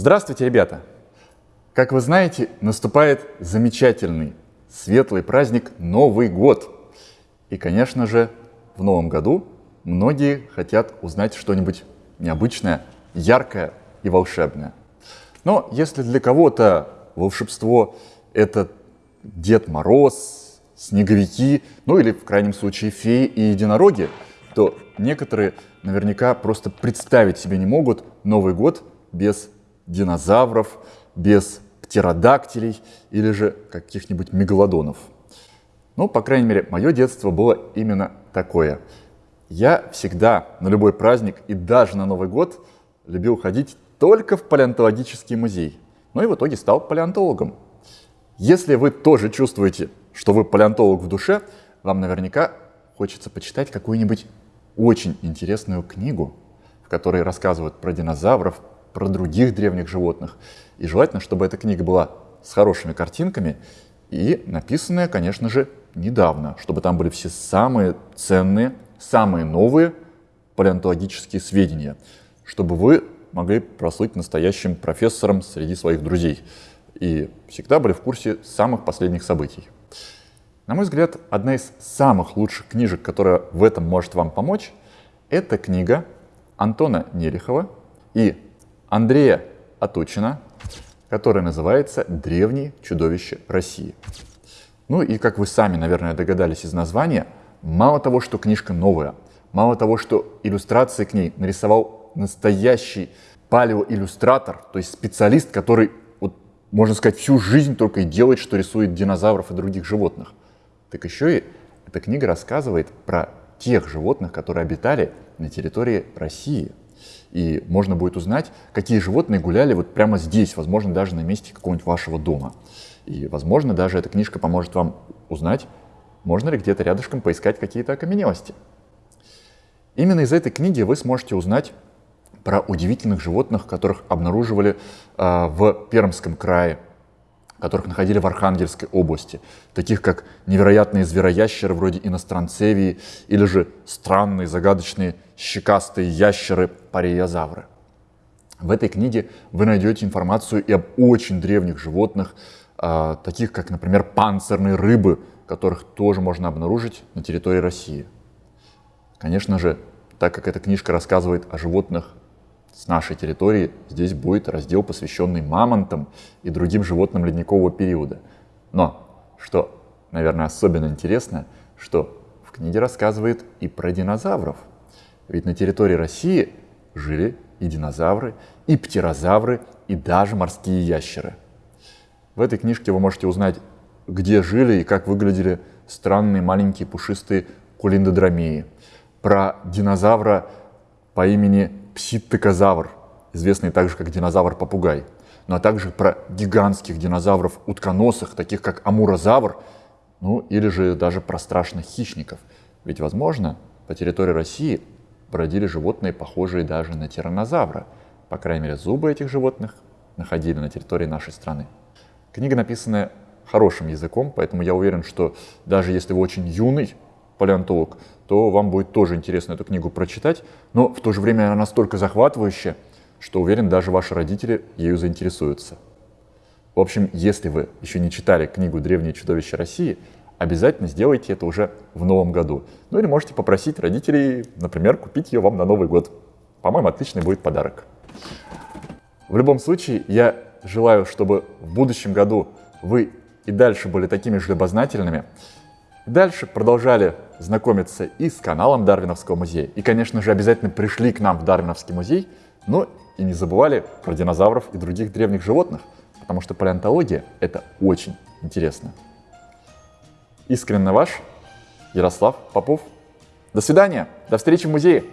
Здравствуйте, ребята! Как вы знаете, наступает замечательный, светлый праздник Новый год. И, конечно же, в Новом году многие хотят узнать что-нибудь необычное, яркое и волшебное. Но если для кого-то волшебство — это Дед Мороз, снеговики, ну или в крайнем случае феи и единороги, то некоторые наверняка просто представить себе не могут Новый год без динозавров, без птеродактилей или же каких-нибудь мегалодонов. Ну, по крайней мере, мое детство было именно такое. Я всегда на любой праздник и даже на Новый год любил ходить только в палеонтологический музей. Ну и в итоге стал палеонтологом. Если вы тоже чувствуете, что вы палеонтолог в душе, вам наверняка хочется почитать какую-нибудь очень интересную книгу, в которой рассказывают про динозавров, про других древних животных. И желательно, чтобы эта книга была с хорошими картинками и написанная, конечно же, недавно, чтобы там были все самые ценные, самые новые палеонтологические сведения, чтобы вы могли прослыть настоящим профессором среди своих друзей и всегда были в курсе самых последних событий. На мой взгляд, одна из самых лучших книжек, которая в этом может вам помочь, это книга Антона Нерехова и Андрея Атучина, которая называется «Древние чудовища России». Ну и, как вы сами, наверное, догадались из названия, мало того, что книжка новая, мало того, что иллюстрации к ней нарисовал настоящий палеоиллюстратор, то есть специалист, который, вот, можно сказать, всю жизнь только и делает, что рисует динозавров и других животных. Так еще и эта книга рассказывает про тех животных, которые обитали на территории России – и можно будет узнать, какие животные гуляли вот прямо здесь, возможно, даже на месте какого-нибудь вашего дома. И, возможно, даже эта книжка поможет вам узнать, можно ли где-то рядышком поискать какие-то окаменелости. Именно из этой книги вы сможете узнать про удивительных животных, которых обнаруживали э, в Пермском крае, которых находили в Архангельской области, таких как невероятные звероящеры вроде иностранцевии или же странные загадочные щекастые ящеры париозавры. В этой книге вы найдете информацию и об очень древних животных, э, таких как, например, панцирные рыбы, которых тоже можно обнаружить на территории России. Конечно же, так как эта книжка рассказывает о животных с нашей территории здесь будет раздел, посвященный мамонтам и другим животным ледникового периода. Но, что, наверное, особенно интересно, что в книге рассказывает и про динозавров. Ведь на территории России жили и динозавры, и птерозавры, и даже морские ящеры. В этой книжке вы можете узнать, где жили и как выглядели странные маленькие пушистые кулиндодромеи, про динозавра по имени пситтекозавр, известный также как динозавр-попугай, ну а также про гигантских динозавров утконосых, таких как амурозавр, ну или же даже про страшных хищников. Ведь, возможно, по территории России бродили животные, похожие даже на тираннозавра. По крайней мере, зубы этих животных находили на территории нашей страны. Книга написана хорошим языком, поэтому я уверен, что даже если вы очень юный палеонтолог, то вам будет тоже интересно эту книгу прочитать, но в то же время она настолько захватывающая, что уверен, даже ваши родители ею заинтересуются. В общем, если вы еще не читали книгу «Древние чудовища России», обязательно сделайте это уже в новом году. Ну или можете попросить родителей, например, купить ее вам на Новый год. По-моему, отличный будет подарок. В любом случае, я желаю, чтобы в будущем году вы и дальше были такими же любознательными, Дальше продолжали знакомиться и с каналом Дарвиновского музея. И, конечно же, обязательно пришли к нам в Дарвиновский музей, но и не забывали про динозавров и других древних животных, потому что палеонтология — это очень интересно. Искренне ваш Ярослав Попов. До свидания, до встречи в музее.